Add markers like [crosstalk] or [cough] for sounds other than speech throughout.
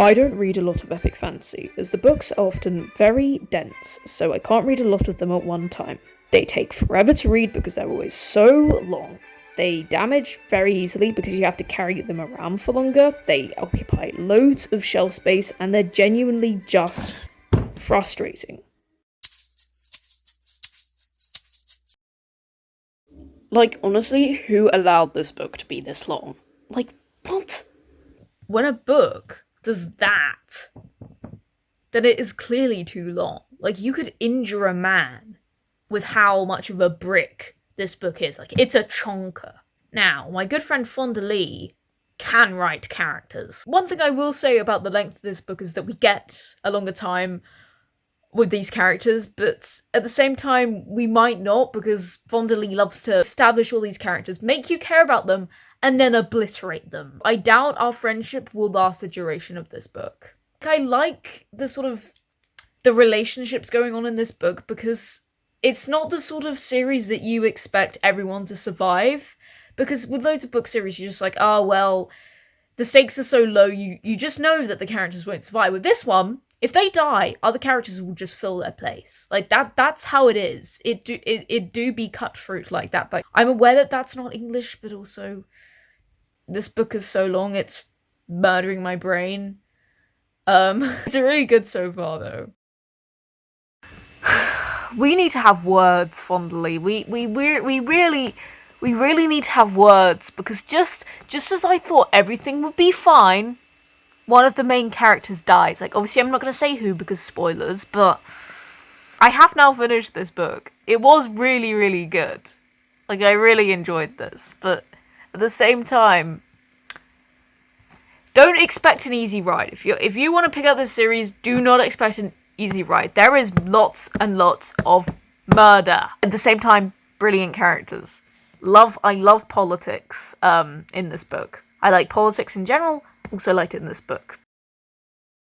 I don't read a lot of epic fantasy, as the books are often very dense, so I can't read a lot of them at one time. They take forever to read because they're always so long. They damage very easily because you have to carry them around for longer. They occupy loads of shelf space and they're genuinely just frustrating. Like, honestly, who allowed this book to be this long? Like, what? When a book does that, then it is clearly too long. Like, you could injure a man with how much of a brick this book is. Like, it's a chonker. Now, my good friend Fonda Lee can write characters. One thing I will say about the length of this book is that we get a longer time with these characters, but at the same time, we might not because Fonda Lee loves to establish all these characters, make you care about them, and then obliterate them. I doubt our friendship will last the duration of this book. I like the sort of the relationships going on in this book because it's not the sort of series that you expect everyone to survive. Because with loads of book series, you're just like, oh well, the stakes are so low, you you just know that the characters won't survive. With this one, if they die, other characters will just fill their place. Like that that's how it is. It do it, it do be cut fruit like that. But I'm aware that that's not English, but also this book is so long it's murdering my brain. Um [laughs] it's really good so far though. [sighs] we need to have words, Fonda Lee. We we we we really we really need to have words because just just as I thought everything would be fine, one of the main characters dies. Like obviously I'm not going to say who because spoilers, but I have now finished this book. It was really really good. Like I really enjoyed this, but at the same time don't expect an easy ride. If you if you want to pick up this series, do not expect an easy ride. There is lots and lots of murder. At the same time, brilliant characters. Love I love politics um in this book. I like politics in general, also it in this book.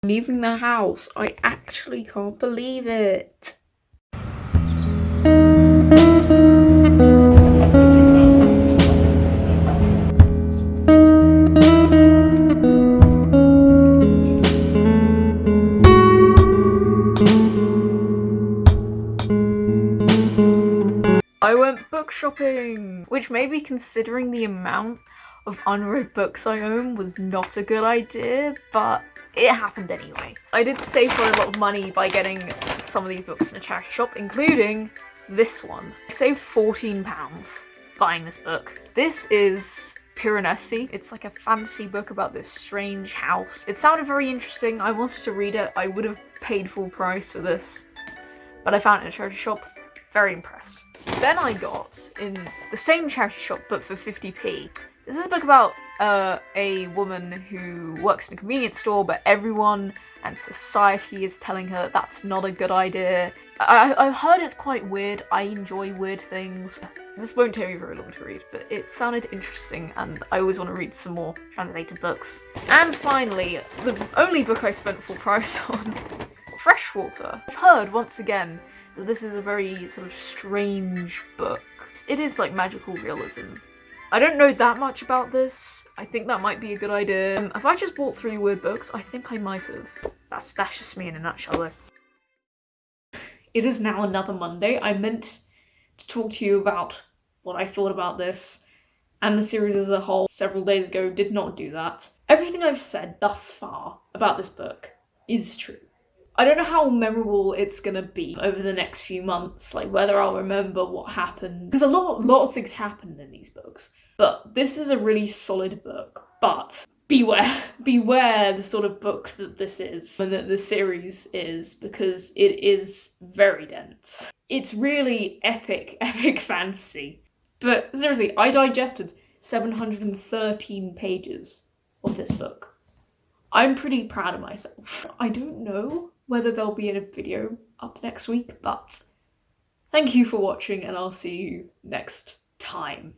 Leaving the house. I actually can't believe it. I went book shopping, which maybe considering the amount of unread books I own was not a good idea, but it happened anyway. I did save for a lot of money by getting some of these books in a charity shop, including this one. I saved £14 buying this book. This is Piranesi. It's like a fantasy book about this strange house. It sounded very interesting. I wanted to read it. I would have paid full price for this, but I found it in a charity shop. Very impressed. Then I got, in the same charity shop but for 50p, this is a book about uh, a woman who works in a convenience store but everyone and society is telling her that that's not a good idea. I I've heard it's quite weird, I enjoy weird things. This won't take me very long to read, but it sounded interesting and I always want to read some more translated books. And finally, the only book I spent full price [laughs] on, Freshwater. I've heard, once again, that this is a very sort of strange book. It is like magical realism. I don't know that much about this. I think that might be a good idea. Um, if I just bought three weird books, I think I might have. That's, that's just me in a nutshell though. It is now another Monday. I meant to talk to you about what I thought about this and the series as a whole several days ago did not do that. Everything I've said thus far about this book is true. I don't know how memorable it's gonna be over the next few months, like whether I'll remember what happened. Because a lot, lot of things happen in these books. But this is a really solid book. But beware, [laughs] beware the sort of book that this is and that the series is because it is very dense. It's really epic, [laughs] epic fantasy. But seriously, I digested 713 pages of this book. I'm pretty proud of myself. I don't know whether there'll be a video up next week, but thank you for watching and I'll see you next time.